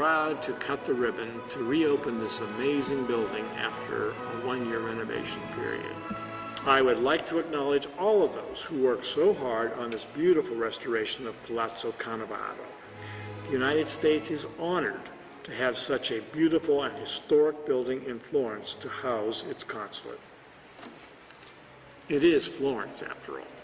proud to cut the ribbon to reopen this amazing building after a one-year renovation period. I would like to acknowledge all of those who worked so hard on this beautiful restoration of Palazzo Canevaro. The United States is honored to have such a beautiful and historic building in Florence to house its consulate. It is Florence, after all.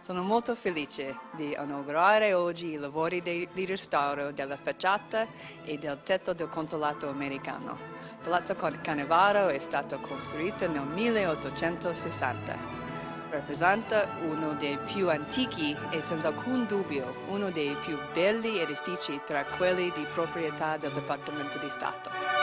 Sono molto felice di inaugurare oggi i lavori di, di restauro della facciata e del tetto del consolato americano. Palazzo Cannavaro è stato costruito nel 1860. Rappresenta uno dei più antichi e senza alcun dubbio uno dei più belli edifici tra quelli di proprietà del Dipartimento di Stato.